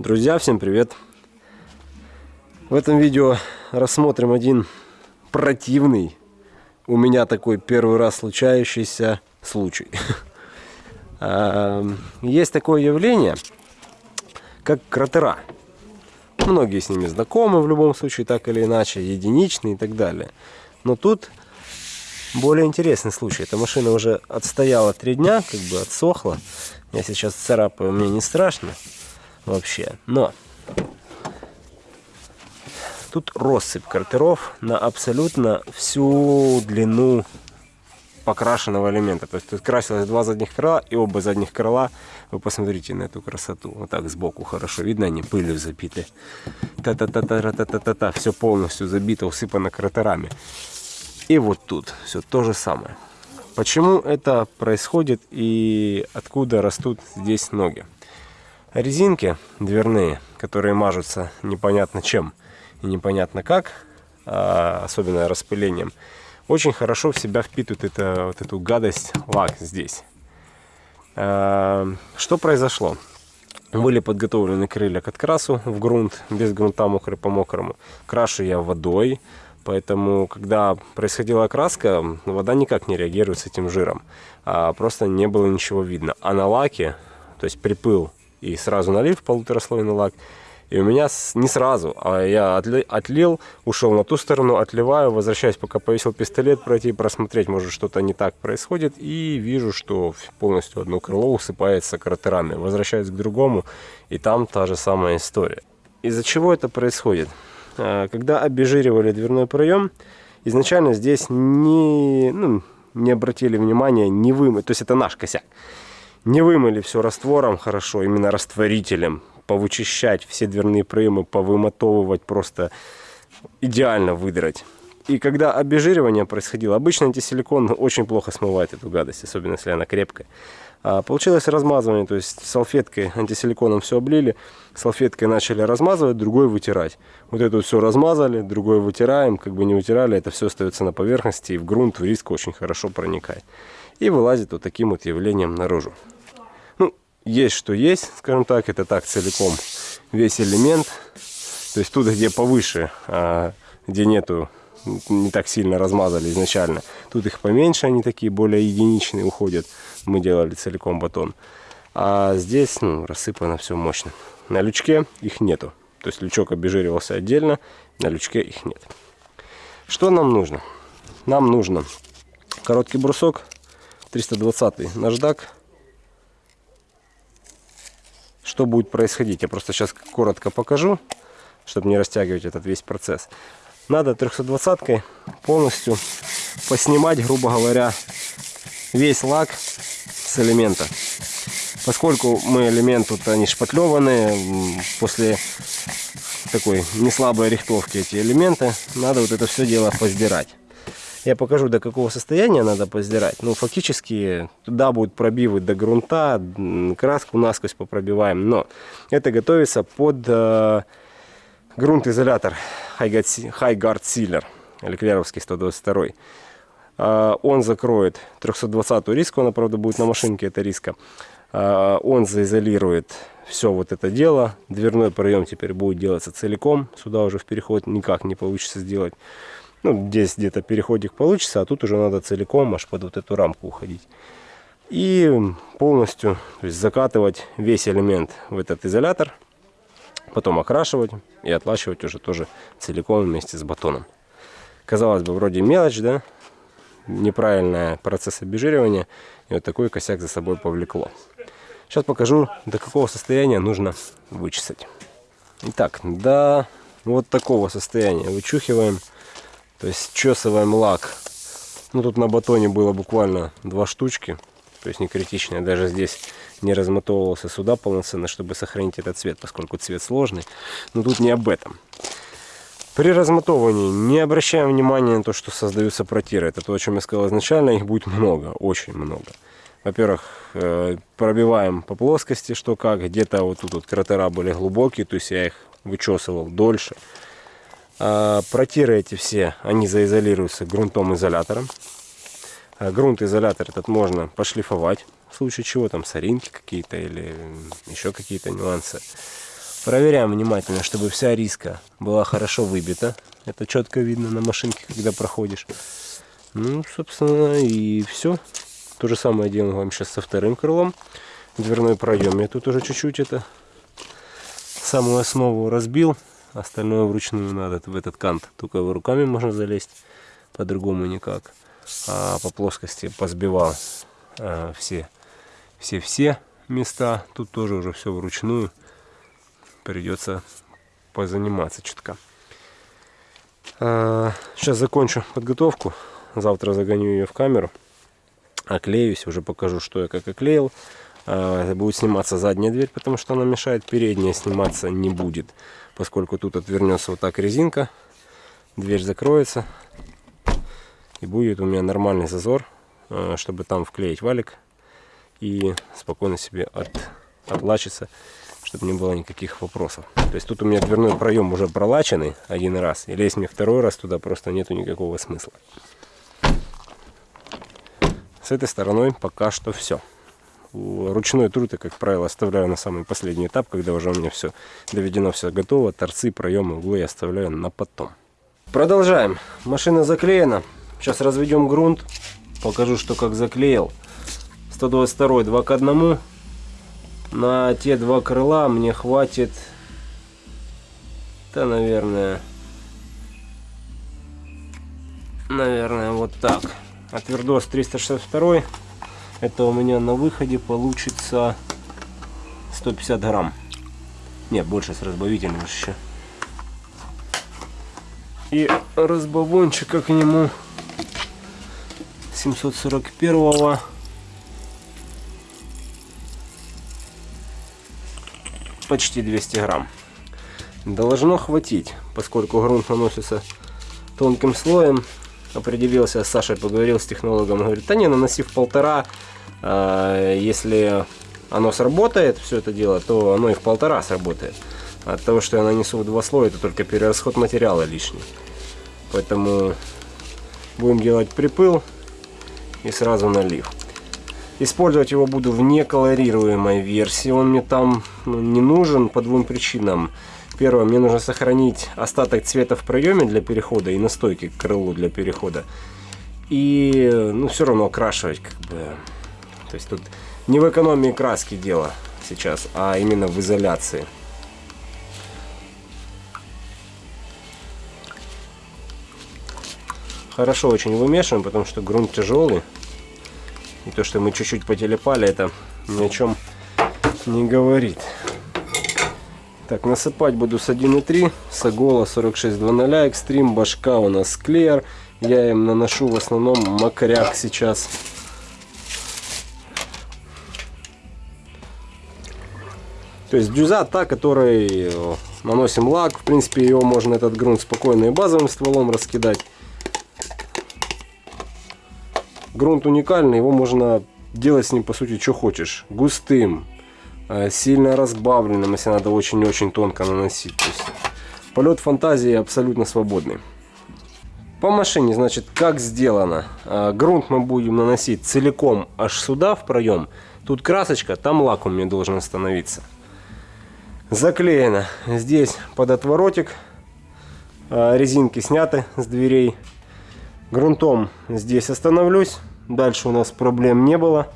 Друзья, всем привет! В этом видео рассмотрим один противный, у меня такой первый раз случающийся случай. Есть такое явление, как кратера. Многие с ними знакомы в любом случае, так или иначе, единичные и так далее. Но тут более интересный случай. Эта машина уже отстояла три дня, как бы отсохла. Я сейчас царапаю, мне не страшно вообще. Но тут россыпь картеров на абсолютно всю длину покрашенного элемента. То есть тут красилось два задних крыла и оба задних крыла. Вы посмотрите на эту красоту. Вот так сбоку хорошо видно, они пылью забиты. Та-та-та-та-та-та-та-та. Все полностью забито, усыпано кратерами. И вот тут все то же самое. Почему это происходит и откуда растут здесь ноги? Резинки дверные, которые мажутся непонятно чем и непонятно как, а, особенно распылением, очень хорошо в себя впитывают это, вот эту гадость лак здесь. А, что произошло? Были подготовлены крылья к открасу в грунт, без грунта мокрый по мокрому. Крашу я водой, поэтому когда происходила окраска, вода никак не реагирует с этим жиром. А просто не было ничего видно. А на лаке, то есть припыл и сразу налив полутораслойный лак. И у меня не сразу, а я отлил, ушел на ту сторону, отливаю, возвращаюсь, пока повесил пистолет, пройти, просмотреть, может что-то не так происходит. И вижу, что полностью одно крыло усыпается кратерами. Возвращаюсь к другому, и там та же самая история. Из-за чего это происходит? А, когда обезжиривали дверной проем, изначально здесь не, ну, не обратили внимания, не вымыть, то есть это наш косяк не вымыли все раствором хорошо, именно растворителем, повычищать все дверные проемы, повымотовывать, просто идеально выдрать. И когда обезжиривание происходило, обычно антисиликон очень плохо смывает эту гадость, особенно если она крепкая. А получилось размазывание, то есть салфеткой антисиликоном все облили, салфеткой начали размазывать, другой вытирать. Вот это все размазали, другой вытираем, как бы не вытирали, это все остается на поверхности и в грунт, в риск очень хорошо проникает и вылазит вот таким вот явлением наружу. Ну, есть что есть, скажем так, это так целиком весь элемент. То есть тут, где повыше, а, где нету, не так сильно размазали изначально, тут их поменьше, они такие более единичные уходят. Мы делали целиком батон. А здесь ну, рассыпано все мощно. На лючке их нету. То есть лючок обезжиривался отдельно, на лючке их нет. Что нам нужно? Нам нужно короткий брусок 320 наждак. Что будет происходить? Я просто сейчас коротко покажу, чтобы не растягивать этот весь процесс. Надо 320 полностью поснимать, грубо говоря, весь лак с элемента. Поскольку мы элемент тут они шпатлеваны, после такой неслабой рихтовки эти элементы, надо вот это все дело поздирать. Я покажу, до какого состояния надо поздирать. Ну, фактически, туда будут пробивы до грунта, краску насквозь попробиваем. Но это готовится под э, грунт-изолятор Highguard Sealer, Леклеровский 122. Э, он закроет 320-ю риску, она, правда, будет на машинке, это риска. Э, он заизолирует все вот это дело. Дверной проем теперь будет делаться целиком. Сюда уже в переход никак не получится сделать. Ну, здесь где-то переходик получится, а тут уже надо целиком аж под вот эту рамку уходить. И полностью то есть закатывать весь элемент в этот изолятор, потом окрашивать и отлачивать уже тоже целиком вместе с батоном. Казалось бы, вроде мелочь, да? Неправильный процесс обезжиривания. И вот такой косяк за собой повлекло. Сейчас покажу, до какого состояния нужно вычесать. Итак, до вот такого состояния вычухиваем то есть чесываем лак. Ну тут на батоне было буквально два штучки. То есть не критичное. Даже здесь не размотовывался сюда полноценно, чтобы сохранить этот цвет, поскольку цвет сложный. Но тут не об этом. При размотовывании не обращаем внимания на то, что создаются протиры. Это то, о чем я сказал изначально. Их будет много, очень много. Во-первых, э, пробиваем по плоскости, что как. Где-то вот тут вот кратера были глубокие, то есть я их вычесывал дольше. А, протиры эти все, они заизолируются грунтом изолятором. А, грунт изолятор этот можно пошлифовать, в случае чего там соринки какие-то или еще какие-то нюансы. Проверяем внимательно, чтобы вся риска была хорошо выбита. Это четко видно на машинке, когда проходишь. Ну, собственно, и все. То же самое делаем вам сейчас со вторым крылом. Дверной проем я тут уже чуть-чуть это самую основу разбил. Остальное вручную надо в этот кант. Только руками можно залезть, по-другому никак. А по плоскости позбивал а, все все-все места. Тут тоже уже все вручную. Придется позаниматься чутка. А, сейчас закончу подготовку. Завтра загоню ее в камеру. Оклеюсь, уже покажу, что я как оклеил. А, будет сниматься задняя дверь, потому что она мешает. Передняя сниматься не будет, поскольку тут отвернется вот так резинка. Дверь закроется. И будет у меня нормальный зазор, а, чтобы там вклеить валик и спокойно себе от, отлачиться, чтобы не было никаких вопросов. То есть тут у меня дверной проем уже пролаченный один раз, и лезть мне второй раз туда просто нету никакого смысла. С этой стороной пока что все. Ручной труд я, как правило, оставляю на самый последний этап, когда уже у меня все доведено, все готово. Торцы, проемы, углы я оставляю на потом. Продолжаем. Машина заклеена. Сейчас разведем грунт. Покажу, что как заклеил. 122 2 к 1 на те два крыла мне хватит да наверное наверное вот так а твердос 362 это у меня на выходе получится 150 грамм нет больше с разбавителем еще и разбавончика к нему 741 -го почти 200 грамм. Должно хватить, поскольку грунт наносится тонким слоем. Определился с Сашей, поговорил с технологом, говорит, да не, наносив полтора, э, если оно сработает, все это дело, то оно и в полтора сработает. От того, что я нанесу в два слоя, это только перерасход материала лишний. Поэтому будем делать припыл и сразу налив. Использовать его буду в неколорируемой версии. Он мне там ну, не нужен по двум причинам. Первое, мне нужно сохранить остаток цвета в проеме для перехода и настойки к крылу для перехода. И, ну, все равно окрашивать, как бы. То есть тут не в экономии краски дело сейчас, а именно в изоляции. Хорошо очень вымешиваем, потому что грунт тяжелый. И то, что мы чуть-чуть потелепали, это ни о чем не говорит. Так, насыпать буду с 1.3, Сагола 4620, экстрим, башка у нас клеер. Я им наношу в основном макряк сейчас. То есть дюза та, которой э, наносим лак. В принципе, его можно этот грунт спокойно и базовым стволом раскидать грунт уникальный, его можно делать с ним по сути что хочешь. Густым, сильно разбавленным, если надо очень-очень тонко наносить. То полет фантазии абсолютно свободный. По машине, значит, как сделано. Э, грунт мы будем наносить целиком аж сюда, в проем. Тут красочка, там лак у меня должен остановиться. Заклеено здесь под отворотик. Э, резинки сняты с дверей. Грунтом здесь остановлюсь. Дальше у нас проблем не было.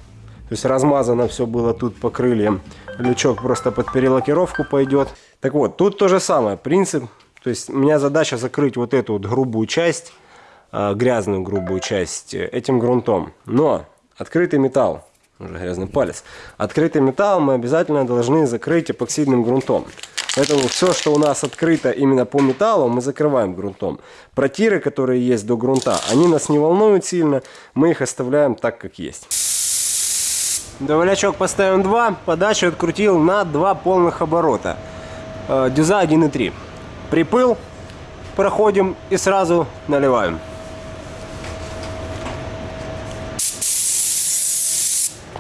То есть размазано все было тут по крыльям. Лючок просто под перелакировку пойдет. Так вот, тут то же самое. Принцип. То есть у меня задача закрыть вот эту вот грубую часть, а, грязную грубую часть э, этим грунтом. Но открытый металл, уже грязный палец, открытый металл мы обязательно должны закрыть эпоксидным грунтом. Поэтому все, что у нас открыто именно по металлу, мы закрываем грунтом. Протиры, которые есть до грунта, они нас не волнуют сильно, мы их оставляем так, как есть. Доволячок поставим 2, подачу открутил на 2 полных оборота. Э, дюза 1,3. Припыл, проходим и сразу наливаем.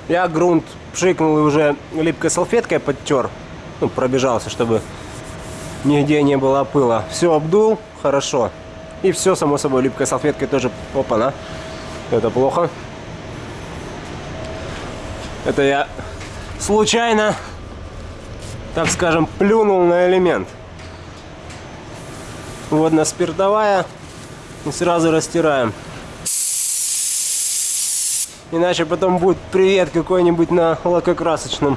Я грунт пшикнул и уже липкой салфеткой подтер ну, пробежался, чтобы нигде не было пыла. Все обдул, хорошо. И все, само собой, липкой салфеткой тоже, опа-на. Это плохо. Это я случайно так скажем, плюнул на элемент. Водно спиртовая. И сразу растираем. Иначе потом будет привет какой-нибудь на лакокрасочном.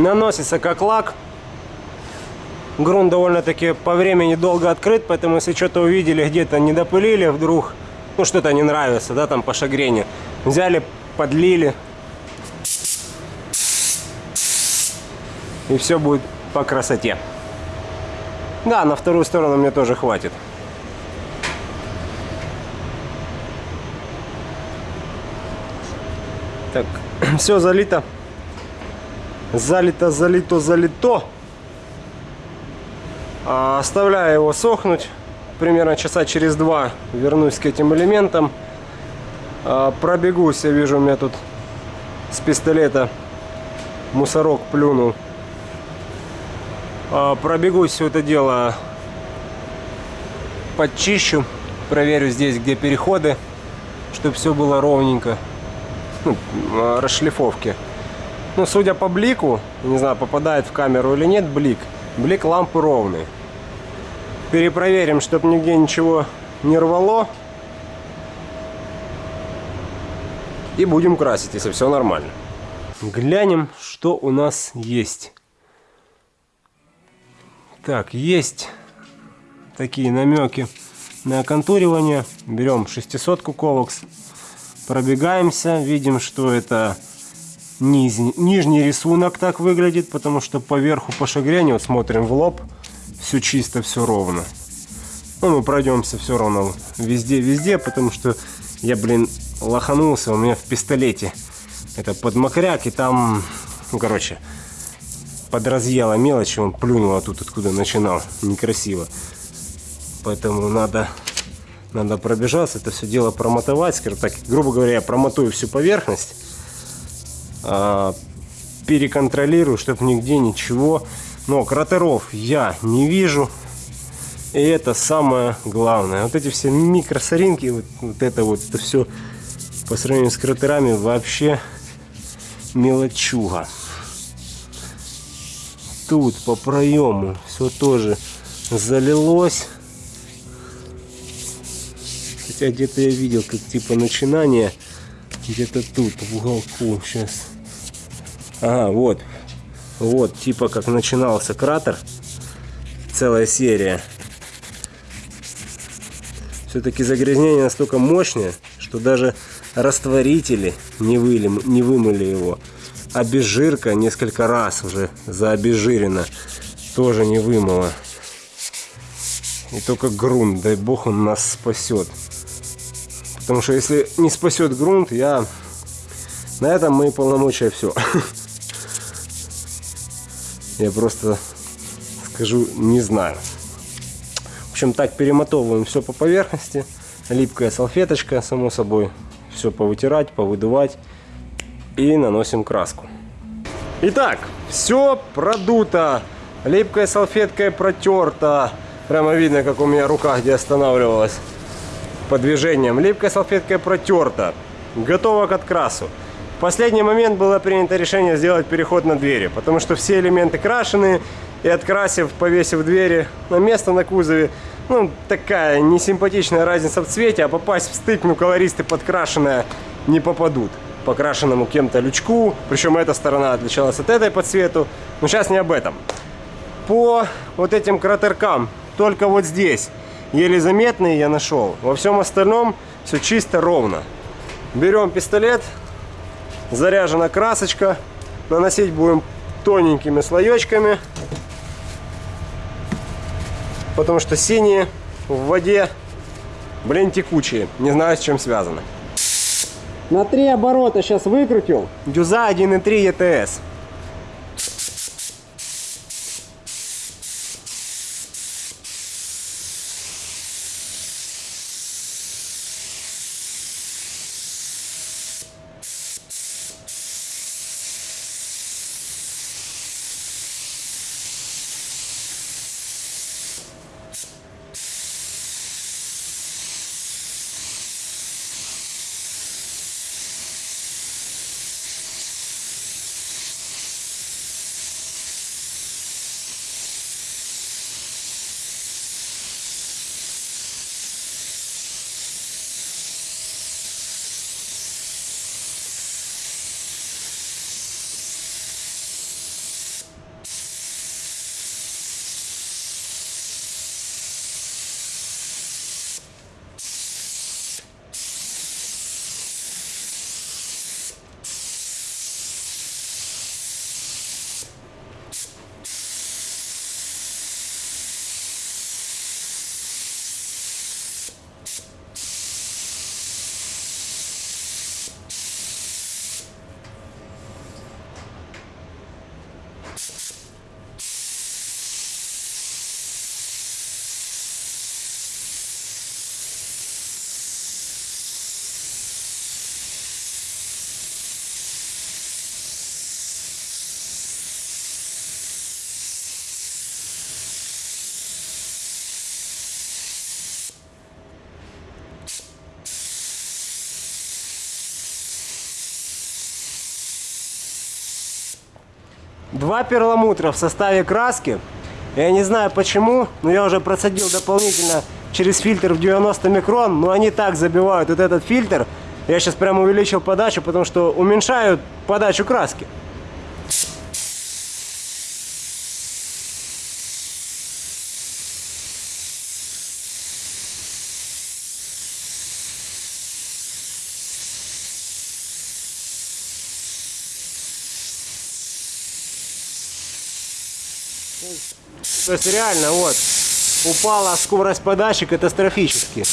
Наносится как лак. Грунт довольно-таки по времени долго открыт, поэтому если что-то увидели, где-то не допылили вдруг, ну что-то не нравится, да, там по шагрене, взяли, подлили. И все будет по красоте. Да, на вторую сторону мне тоже хватит. Так, все залито залито, залито, залито. А, оставляю его сохнуть. Примерно часа через два вернусь к этим элементам. А, пробегусь, я вижу, у меня тут с пистолета мусорок плюнул. А, пробегусь все это дело, подчищу, проверю здесь, где переходы, чтобы все было ровненько. Ну, расшлифовки. Ну, судя по блику, не знаю, попадает в камеру или нет блик, блик лампы ровный. Перепроверим, чтобы нигде ничего не рвало. И будем красить, если все нормально. Глянем, что у нас есть. Так, есть такие намеки на оконтуривание. Берем 600 ковокс, пробегаемся, видим, что это Низ, нижний рисунок так выглядит, потому что поверху по шагряне, вот смотрим в лоб, все чисто, все ровно. Ну, мы пройдемся все равно везде-везде, потому что я, блин, лоханулся, у меня в пистолете это подмокряк, и там, ну, короче, подразъела мелочь, он плюнул тут, откуда начинал, некрасиво. Поэтому надо, надо пробежаться, это все дело промотовать, скажем так, грубо говоря, я промотую всю поверхность, а, переконтролирую, чтобы нигде ничего. Но кратеров я не вижу. И это самое главное. Вот эти все микросоринки, вот, вот это вот, это все по сравнению с кратерами вообще мелочуга. Тут по проему все тоже залилось. Хотя где-то я видел, как типа начинание где-то тут, в уголку. Сейчас. Ага, вот. Вот, типа как начинался кратер. Целая серия. Все-таки загрязнение настолько мощное, что даже растворители не, выли, не вымыли его. Обезжирка несколько раз уже заобезжирена. Тоже не вымыла. И только грунт, дай бог он нас спасет. Потому что если не спасет грунт, я на этом мои полномочия все. Я просто скажу, не знаю. В общем, так перемотовываем все по поверхности. Липкая салфеточка, само собой. Все повытирать, повыдувать. И наносим краску. Итак, все продуто. Липкой салфеткой протерто. Прямо видно, как у меня рука где останавливалась по движениям. Липкой салфеткой протерта. Готово к открасу. В последний момент было принято решение сделать переход на двери, потому что все элементы крашены, и открасив, повесив двери на место на кузове, ну, такая несимпатичная разница в цвете, а попасть в стык, ну, колористы подкрашенная не попадут. покрашенному кем-то лючку. Причем эта сторона отличалась от этой по цвету. Но сейчас не об этом. По вот этим кратеркам, только вот здесь, еле заметные я нашел. Во всем остальном все чисто ровно. Берем пистолет, заряжена красочка. Наносить будем тоненькими слоечками. Потому что синие в воде, блин, текучие. Не знаю, с чем связано. На три оборота сейчас выкрутил. Дюза 1.3 ETS. Два перламутра в составе краски. Я не знаю почему, но я уже процедил дополнительно через фильтр в 90 микрон, но они так забивают вот этот фильтр. Я сейчас прям увеличил подачу, потому что уменьшают подачу краски. То есть реально вот упала скорость подачи катастрофически.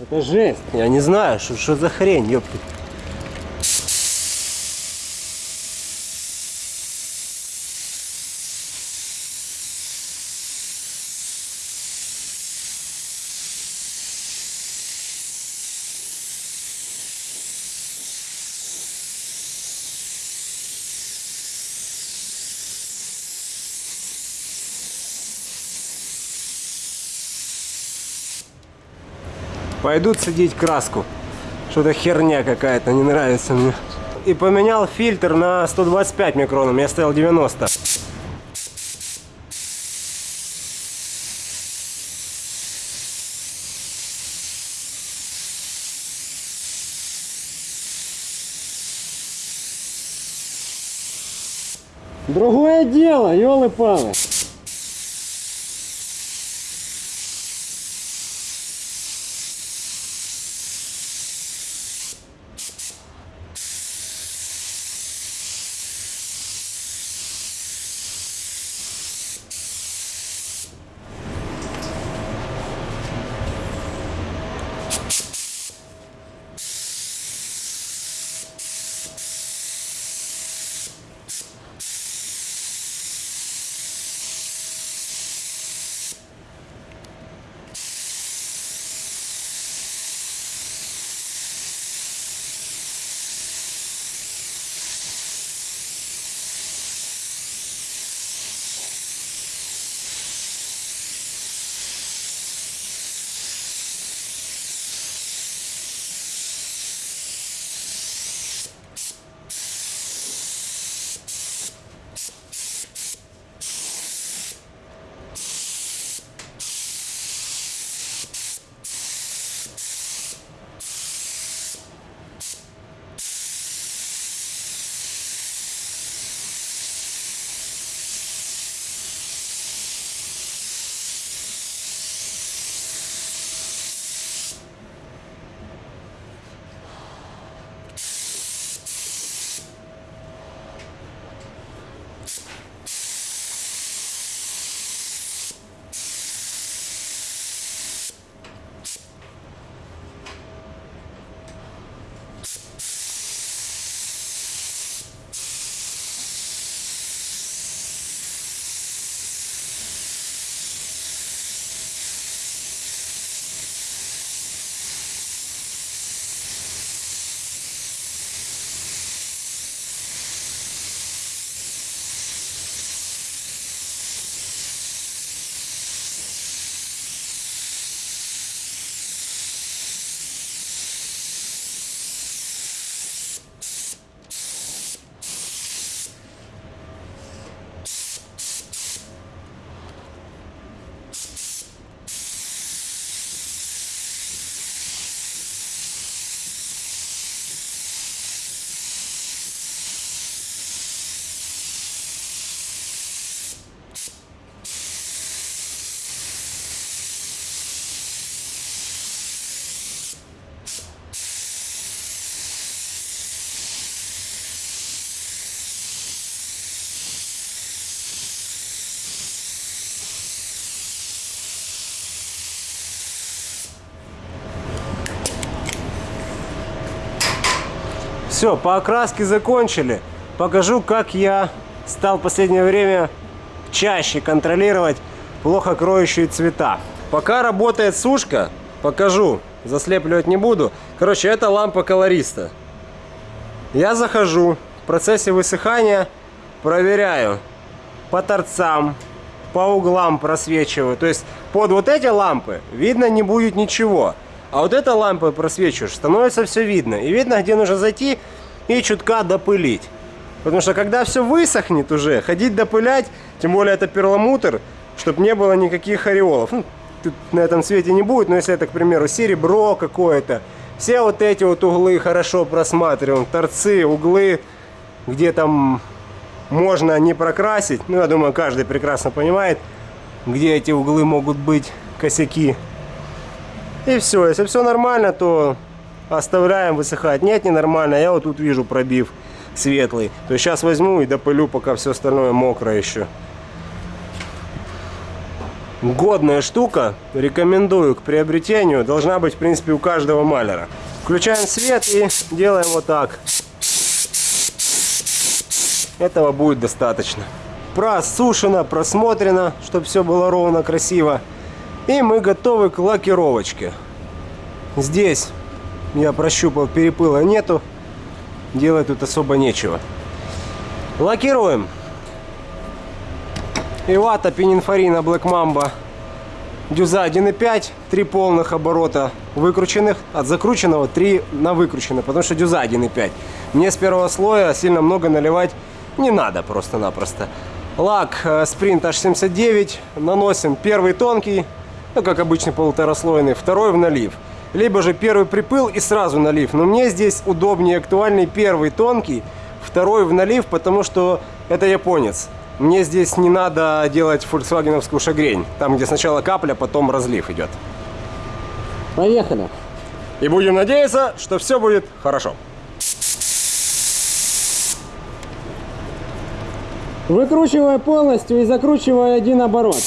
Это жесть. Я не знаю, что, что за хрень, ёпты. Пойдут садить краску. Что-то херня какая-то, не нравится мне. И поменял фильтр на 125 микронов, я ставил 90. Другое дело, елы-палы. Все, по окраске закончили. Покажу, как я стал в последнее время чаще контролировать плохо кроющие цвета. Пока работает сушка, покажу, заслепливать не буду. Короче, это лампа колориста. Я захожу, в процессе высыхания проверяю по торцам, по углам просвечиваю. То есть под вот эти лампы видно не будет ничего. А вот эта лампа просвечиваешь, становится все видно. И видно, где нужно зайти и чутка допылить. Потому что когда все высохнет уже, ходить допылять, тем более это перламутр, чтобы не было никаких ореолов. Ну, тут на этом цвете не будет, но если это, к примеру, серебро какое-то, все вот эти вот углы хорошо просматриваем, торцы, углы, где там можно не прокрасить. Ну, я думаю, каждый прекрасно понимает, где эти углы могут быть, косяки. И все, если все нормально, то оставляем высыхать. Нет, не нормально, я вот тут вижу пробив светлый. То есть сейчас возьму и допылю, пока все остальное мокрое еще. Годная штука, рекомендую к приобретению. Должна быть, в принципе, у каждого маляра. Включаем свет и делаем вот так. Этого будет достаточно. Просушено, просмотрено, чтобы все было ровно, красиво. И мы готовы к лакировочке. Здесь я прощупал, перепыла нету. Делать тут особо нечего. Лакируем. Ивата Пининфорина Black Mamba. Дюза 1.5, 3 полных оборота выкрученных, от закрученного 3 на выкрученный, потому что дюза 1.5. Мне с первого слоя сильно много наливать не надо просто-напросто. Лак Sprint э, H79, наносим первый тонкий, ну как обычный полутораслойный, второй в налив. Либо же первый припыл и сразу налив. Но мне здесь удобнее актуальный первый тонкий, второй в налив, потому что это японец. Мне здесь не надо делать фольксвагеновскую шагрень. Там, где сначала капля, потом разлив идет. Поехали. И будем надеяться, что все будет хорошо. Выкручивая полностью и закручивая один оборот.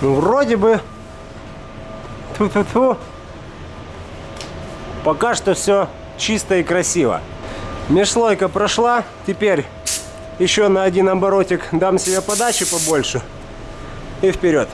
Ну, вроде бы... Тьфу-тьфу-тьфу. Пока что все чисто и красиво. Межслойка прошла. Теперь еще на один оборотик дам себе подачи побольше. И вперед.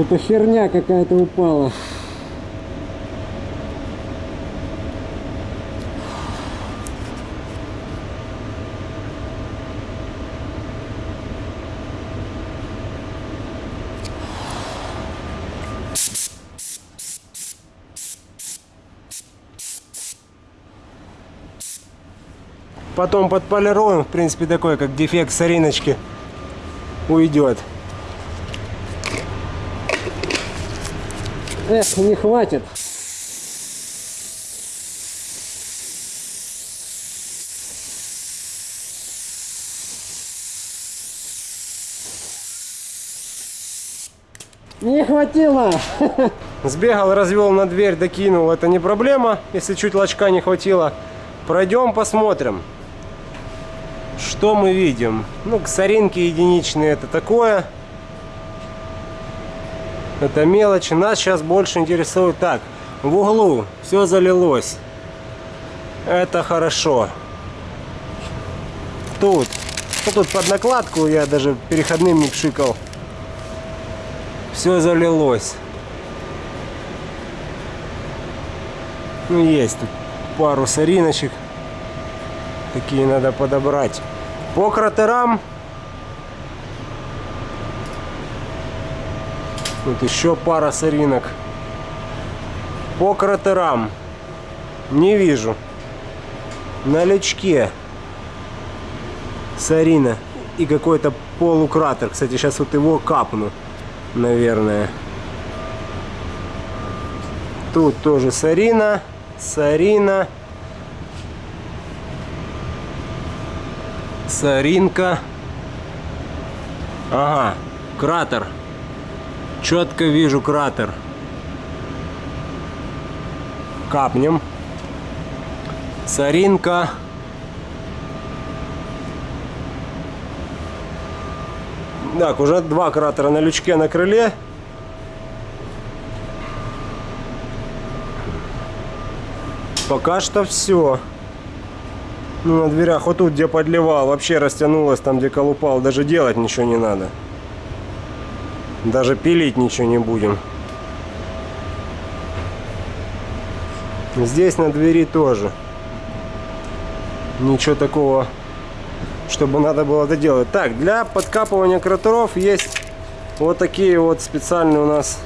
Что-то херня какая-то упала. Потом подполируем. В принципе, такой, как дефект сориночки уйдет. Эх, не хватит. Не хватило. Сбегал, развел на дверь, докинул. Это не проблема, если чуть лачка не хватило. Пройдем, посмотрим. Что мы видим? Ну, соринки единичные это такое. Это мелочи. Нас сейчас больше интересует так. В углу все залилось. Это хорошо. Тут. Ну, тут под накладку я даже переходным не пшикал. Все залилось. Ну, есть тут пару сориночек. Такие надо подобрать. По кратерам. Тут еще пара соринок. По кратерам. Не вижу. На лючке. Сарина. И какой-то полукратер. Кстати, сейчас вот его капну. Наверное. Тут тоже Сарина. Сарина. Саринка. Ага, кратер. Четко вижу кратер. Капнем. Саринка. Так, уже два кратера на лючке на крыле. Пока что все. Ну, на дверях, вот тут, где подливал, вообще растянулось, там, где колупал. Даже делать ничего не надо. Даже пилить ничего не будем. Здесь на двери тоже. Ничего такого, чтобы надо было доделать. Так, для подкапывания кратеров есть вот такие вот специальные у нас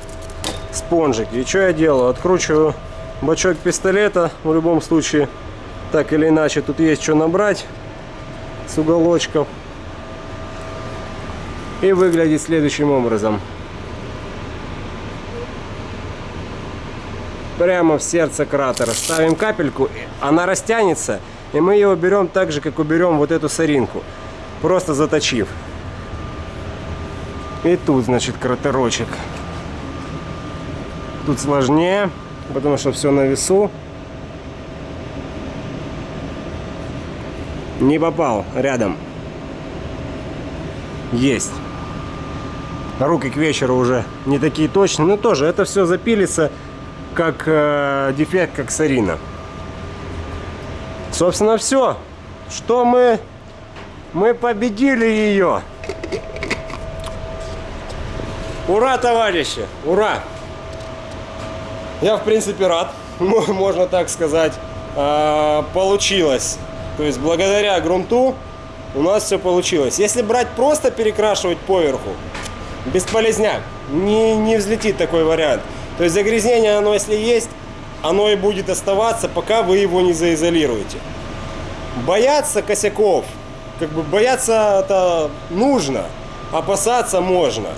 спонжики. И что я делаю? Откручиваю бачок пистолета в любом случае так или иначе тут есть что набрать с уголочков и выглядит следующим образом прямо в сердце кратера ставим капельку она растянется и мы ее уберем так же как уберем вот эту соринку просто заточив и тут значит кратерочек тут сложнее потому что все на весу. Не попал рядом. Есть. Руки к вечеру уже не такие точные. Но тоже это все запилится как э, дефект, как сарина. Собственно, все. Что мы... Мы победили ее. Ура, товарищи! Ура! Я, в принципе, рад, можно так сказать. А, получилось. То есть, благодаря грунту у нас все получилось. Если брать просто перекрашивать поверху, бесполезняк. Не, не взлетит такой вариант. То есть, загрязнение, оно если есть, оно и будет оставаться, пока вы его не заизолируете. Бояться косяков, как бы бояться это нужно, опасаться можно,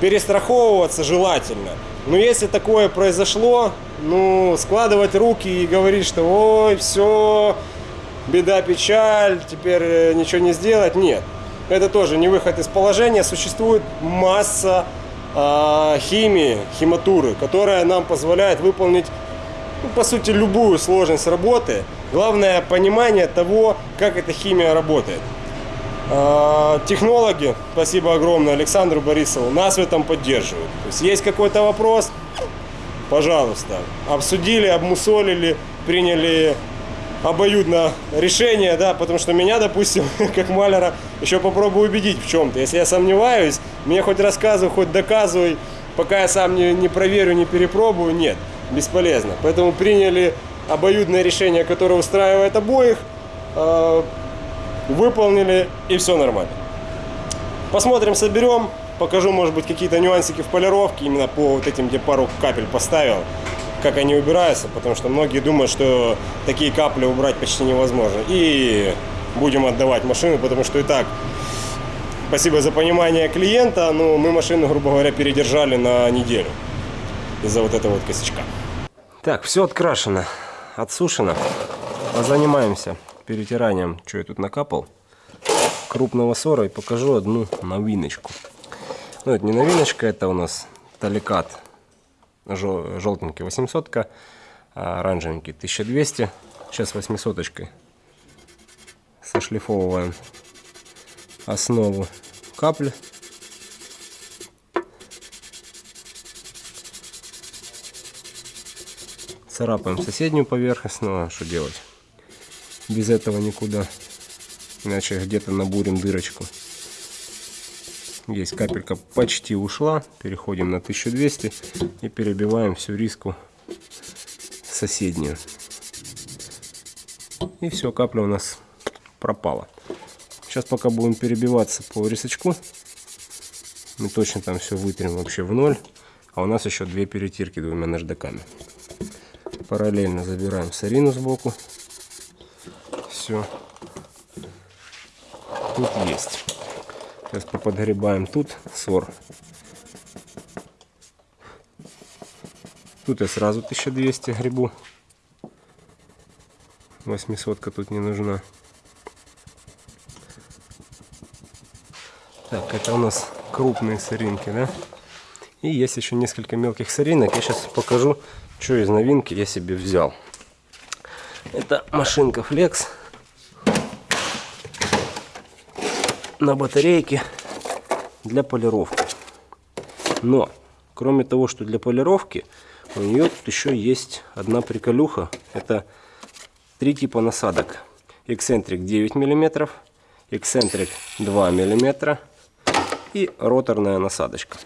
перестраховываться желательно. Но если такое произошло, ну, складывать руки и говорить, что ой, все, беда, печаль, теперь э, ничего не сделать, нет. Это тоже не выход из положения. Существует масса э, химии, химатуры, которая нам позволяет выполнить, ну, по сути, любую сложность работы. Главное понимание того, как эта химия работает. А, технологи, спасибо огромное Александру Борисову, нас в этом поддерживают. То есть есть какой-то вопрос, пожалуйста, обсудили, обмусолили, приняли обоюдно решение, да, потому что меня, допустим, как маляра, еще попробую убедить в чем-то. Если я сомневаюсь, мне хоть рассказывай, хоть доказывай, пока я сам не, не проверю, не перепробую, нет, бесполезно. Поэтому приняли обоюдное решение, которое устраивает обоих, а, выполнили и все нормально. Посмотрим, соберем, покажу, может быть, какие-то нюансики в полировке, именно по вот этим, где пару капель поставил, как они убираются, потому что многие думают, что такие капли убрать почти невозможно. И будем отдавать машину, потому что и так спасибо за понимание клиента, но мы машину, грубо говоря, передержали на неделю из-за вот этого вот косячка. Так, все открашено, отсушено. Занимаемся перетиранием, что я тут накапал, крупного сора и покажу одну новиночку. Ну, это не новиночка, это у нас таликат желтенький 800, а оранжевенький 1200. Сейчас 800 -очкой сошлифовываем основу капли. Царапаем соседнюю поверхность, ну а что делать? Без этого никуда. Иначе где-то набурим дырочку. Есть капелька почти ушла. Переходим на 1200 и перебиваем всю риску соседнюю. И все, капля у нас пропала. Сейчас пока будем перебиваться по рисочку. Мы точно там все вытрем вообще в ноль. А у нас еще две перетирки двумя наждаками. Параллельно забираем сарину сбоку. Все. Тут есть. Сейчас поподгребаем тут сор. Тут я сразу 1200 грибу. 800 тут не нужна. Так, это у нас крупные соринки, да? И есть еще несколько мелких соринок. Я сейчас покажу, что из новинки я себе взял. Это машинка Flex. На батарейке для полировки. Но, кроме того, что для полировки, у нее тут еще есть одна приколюха. Это три типа насадок. Эксцентрик 9 мм, эксцентрик 2 мм и роторная насадочка.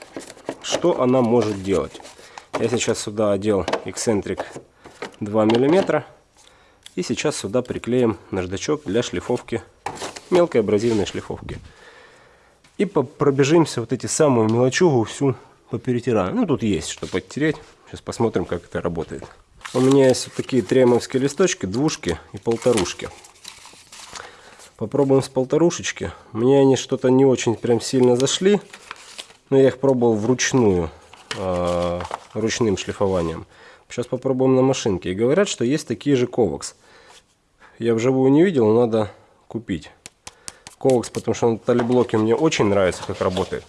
Что она может делать? Я сейчас сюда одел эксцентрик 2 мм и сейчас сюда приклеим наждачок для шлифовки, мелкой абразивной шлифовки. И пробежимся вот эти самую мелочугу всю поперетираем. Ну тут есть что подтереть. Сейчас посмотрим, как это работает. У меня есть вот такие тремовские листочки, двушки и полторушки. Попробуем с полторушечки. Мне они что-то не очень прям сильно зашли. Но я их пробовал вручную, э, ручным шлифованием. Сейчас попробуем на машинке. И говорят, что есть такие же ковакс. Я вживую не видел, надо купить. Ковакс, потому что на талиблоке мне очень нравится, как работает.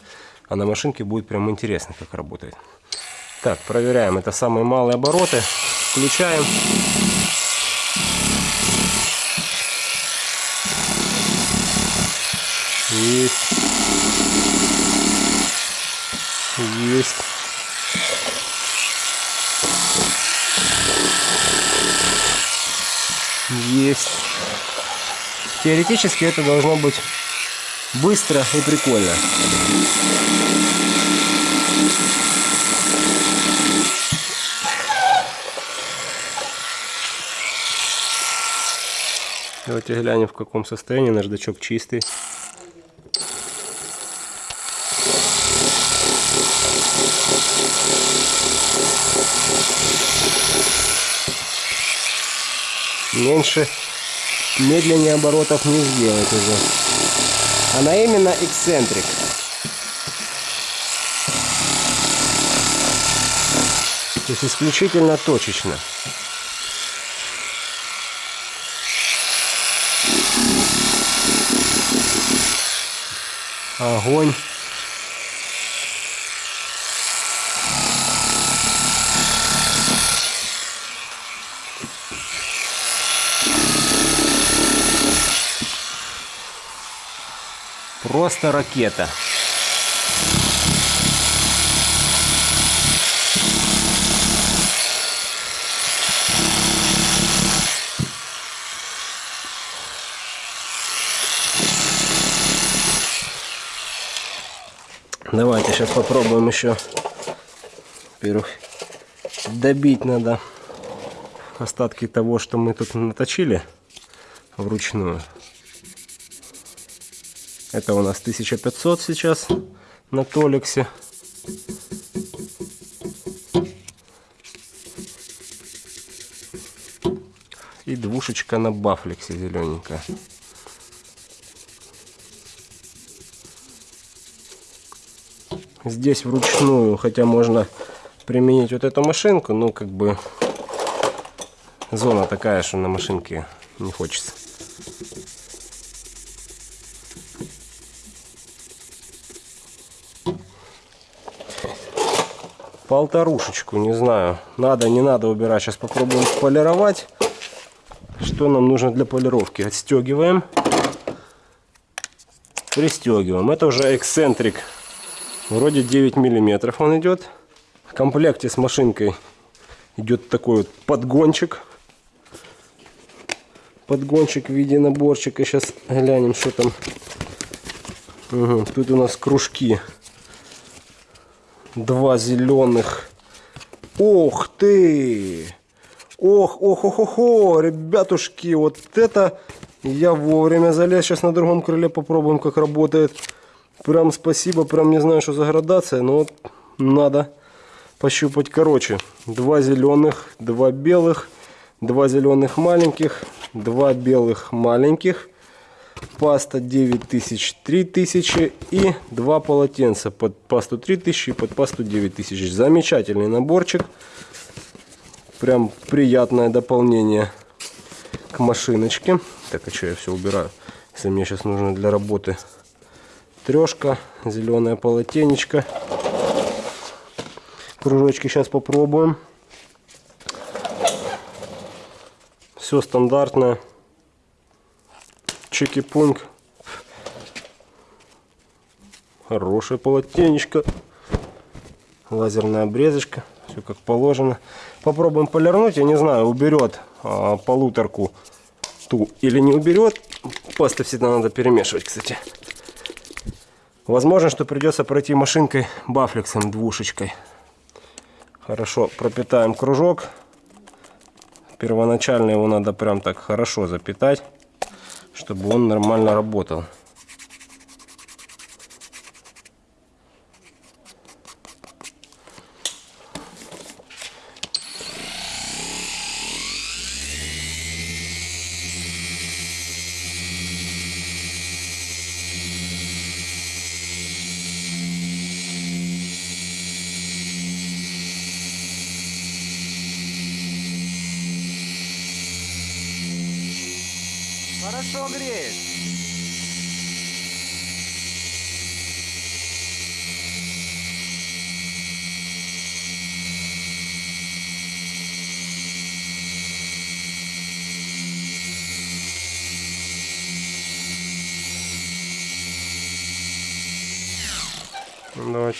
А на машинке будет прям интересно, как работает. Так, проверяем. Это самые малые обороты. Включаем. Есть. Есть. Теоретически это должно быть быстро и прикольно. Давайте глянем в каком состоянии наждачок чистый. Меньше, медленнее оборотов не сделать уже. Она именно эксцентрик. То есть исключительно точечно. Огонь. Просто ракета. Давайте сейчас попробуем еще. Во-первых, добить надо остатки того, что мы тут наточили вручную. Это у нас 1500 сейчас на Толиксе. И двушечка на Бафлексе зелененькая. Здесь вручную, хотя можно применить вот эту машинку, но как бы зона такая, что на машинке не хочется. Полторушечку, не знаю, надо, не надо убирать. Сейчас попробуем полировать. Что нам нужно для полировки? Отстегиваем, пристегиваем. Это уже эксцентрик, вроде 9 миллиметров он идет. В комплекте с машинкой идет такой вот подгончик. Подгончик в виде наборчика. Сейчас глянем, что там. Мгм, Тут у нас кружки. Два зеленых. Ох ты! Ох, ох, ох, ох, ох, ребятушки, вот это я вовремя залез. Сейчас на другом крыле попробуем, как работает. Прям спасибо, прям не знаю, что за градация, но вот надо пощупать. Короче, два зеленых, два белых, два зеленых маленьких, два белых маленьких, паста 9000, 3000 и два полотенца под пасту 3000 и под пасту 9000. Замечательный наборчик. Прям приятное дополнение к машиночке. Так, а что я все убираю? Если мне сейчас нужно для работы трешка, зеленое полотенечко. Кружочки сейчас попробуем. Все стандартное. Чики-пунк. Хорошее полотенечко. Лазерная обрезочка. Все как положено. Попробуем полирнуть. Я не знаю, уберет а, полуторку ту или не уберет. Пасты всегда надо перемешивать, кстати. Возможно, что придется пройти машинкой бафлексом двушечкой. Хорошо, пропитаем кружок. Первоначально его надо прям так хорошо запитать, чтобы он нормально работал.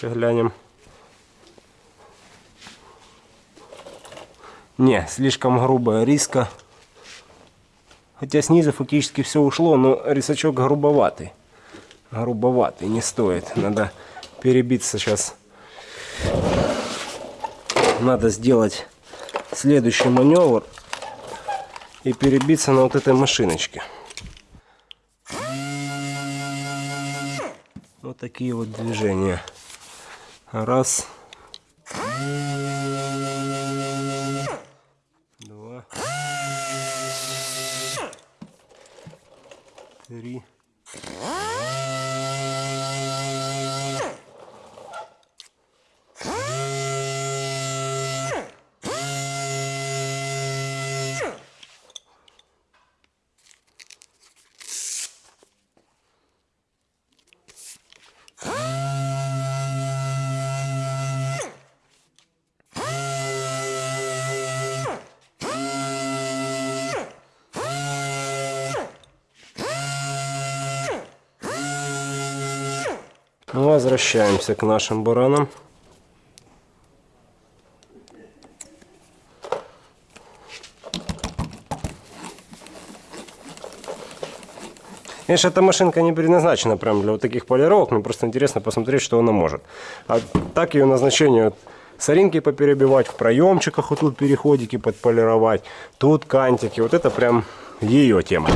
Давайте глянем. Не, слишком грубая риска. Хотя снизу фактически все ушло, но рисачок грубоватый. Грубоватый, не стоит. Надо перебиться сейчас. Надо сделать следующий маневр и перебиться на вот этой машиночке. Вот такие вот движения. Раз. Два. Три. Возвращаемся к нашим баранам. Конечно, эта машинка не предназначена прям для вот таких полировок, мне просто интересно посмотреть, что она может. А так ее назначение соринки поперебивать, в проемчиках вот тут переходики подполировать, тут кантики, вот это прям ее тема.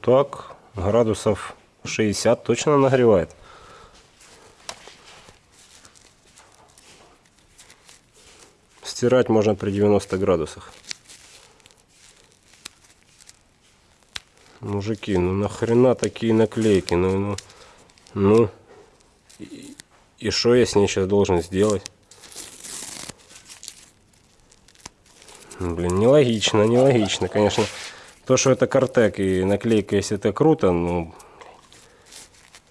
Так, градусов 60 точно нагревает. Стирать можно при 90 градусах. Мужики, ну нахрена такие наклейки? Ну, ну, ну. И- что я с ней сейчас должен сделать? Блин, нелогично, нелогично, конечно. То, что это картек и наклейка, если это круто, ну,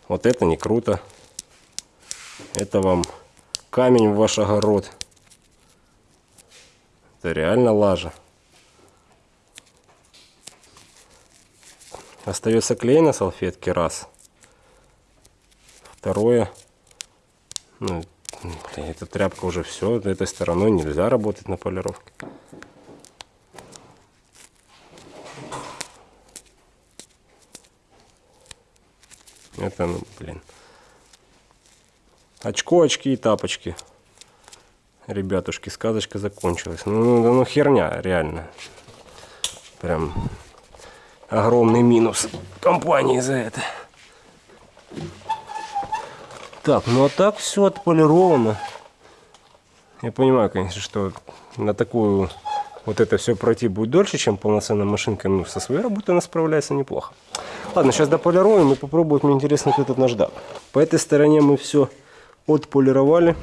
вот это не круто. Это вам камень в ваш огород. Это реально лажа. Остается клей на салфетке, раз. Второе. Ну, блин, эта тряпка уже все. Этой стороной нельзя работать на полировке. Это, ну, блин. Очко, очки и тапочки. Ребятушки, сказочка закончилась. Ну, ну, ну херня, реально. Прям огромный минус компании за это. Так, ну а так все отполировано. Я понимаю, конечно, что на такую вот это все пройти будет дольше, чем полноценная машинка. Но со своей работой она справляется неплохо. Ладно, сейчас дополируем и попробуем. Мне интересно, как этот наждак. По этой стороне мы все отполировали.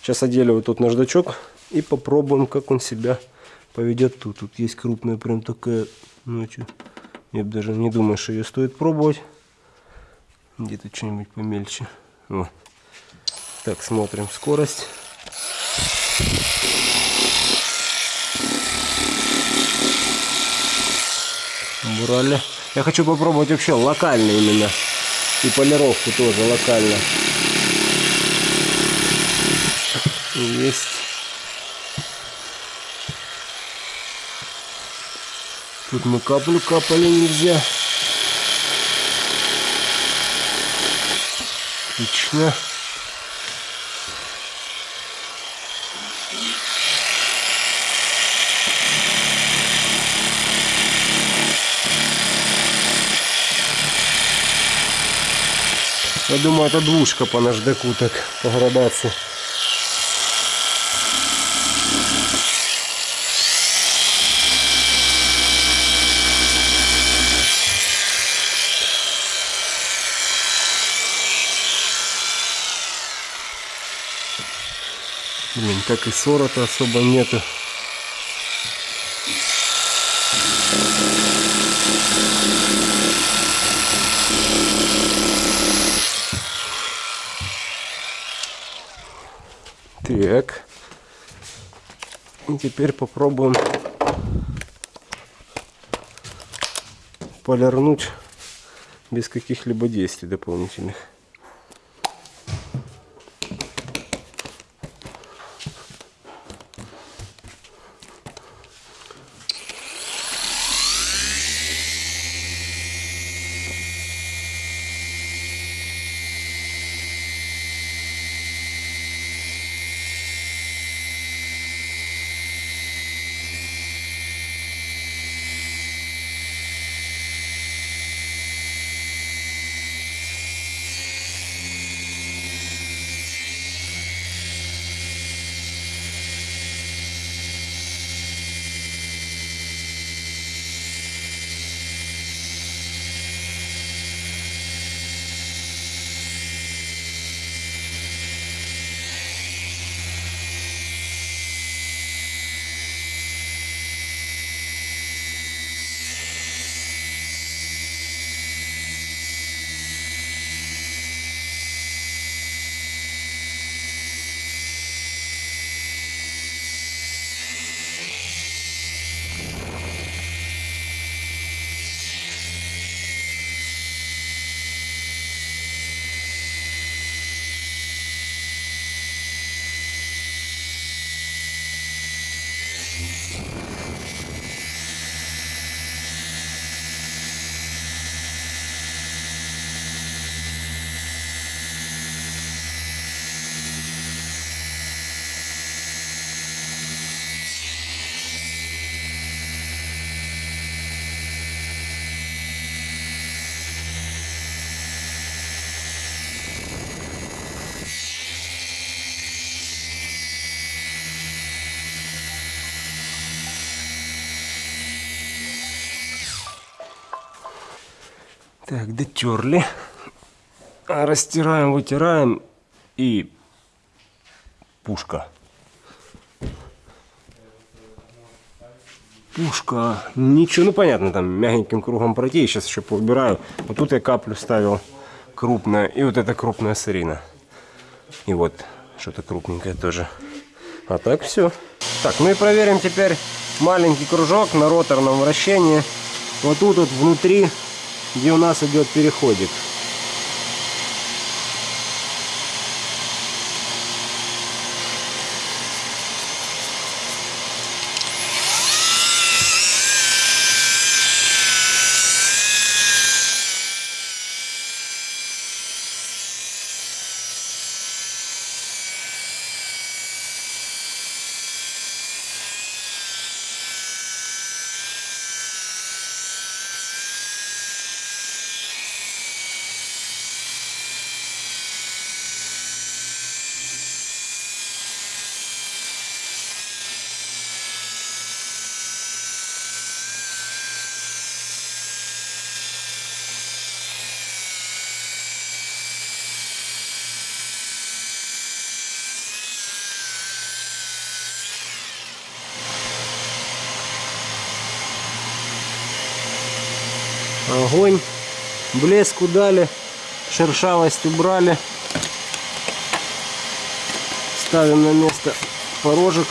Сейчас одели вот тут наждачок и попробуем, как он себя поведет тут. Тут есть крупная прям такая, ну чё, я даже не думаю, что ее стоит пробовать. Где-то что-нибудь помельче. Вот. Так, смотрим скорость. Убрали. Я хочу попробовать вообще локально именно. И полировку тоже локально. Есть. Тут мы каплю капали нельзя. Отлично. Я думаю, это двушка по наждаку так, по градации. Блин, так и ссора-то особо нету. Так. И теперь попробуем полирнуть без каких-либо действий дополнительных. Так, дотерли. Растираем, вытираем и пушка. Пушка. Ничего, ну понятно, там мягеньким кругом пройти. Я сейчас еще поубираю. Вот тут я каплю ставил крупная. И вот это крупная сырина. И вот что-то крупненькое тоже. А так все. Так, ну и проверим теперь маленький кружок на роторном вращении. Вот тут вот внутри, где у нас идет переходик. Огонь. Блеску дали. Шершавость убрали. Ставим на место порожек.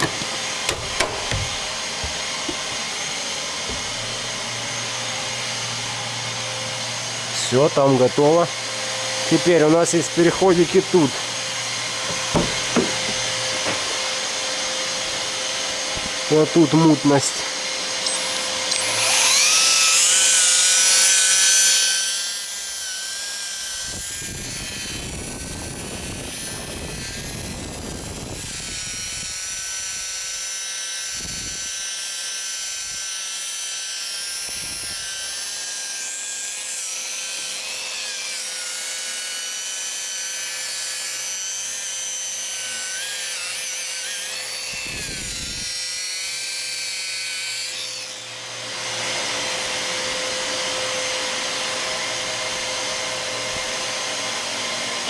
Все, там готово. Теперь у нас есть переходики тут. Вот тут мутность.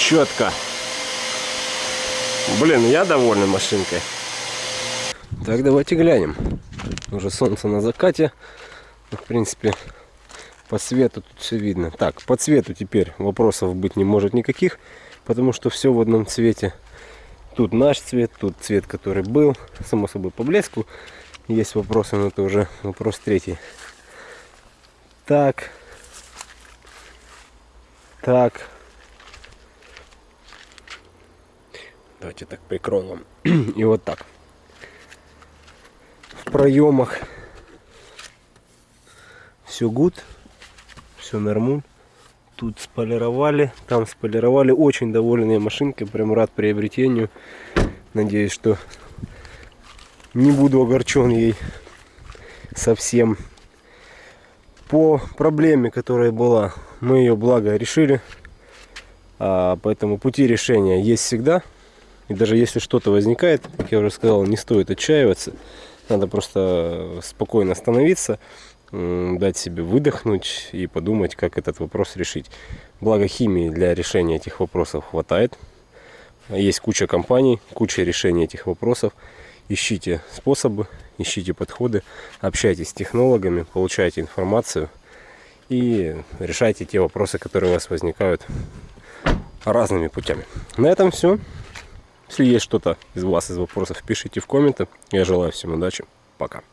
Четко. Блин, я доволен машинкой. Так, давайте глянем. Уже солнце на закате. В принципе, по цвету тут все видно. Так, по цвету теперь вопросов быть не может никаких, потому что все в одном цвете. Тут наш цвет, тут цвет, который был. Само собой, по блеску есть вопросы, но это уже вопрос третий. Так. Так. Давайте так прикроем И вот так. В проемах все гуд, все нормуль. Тут сполировали, там сполировали. Очень довольная машинка, прям рад приобретению. Надеюсь, что не буду огорчен ей совсем. По проблеме, которая была, мы ее благо решили. А, поэтому пути решения есть всегда. И даже если что-то возникает, как я уже сказал, не стоит отчаиваться. Надо просто спокойно остановиться, дать себе выдохнуть и подумать, как этот вопрос решить. Благо химии для решения этих вопросов хватает. Есть куча компаний, куча решений этих вопросов. Ищите способы, ищите подходы, общайтесь с технологами, получайте информацию и решайте те вопросы, которые у вас возникают разными путями. На этом все. Если есть что-то из вас, из вопросов, пишите в комменты. Я желаю всем удачи. Пока.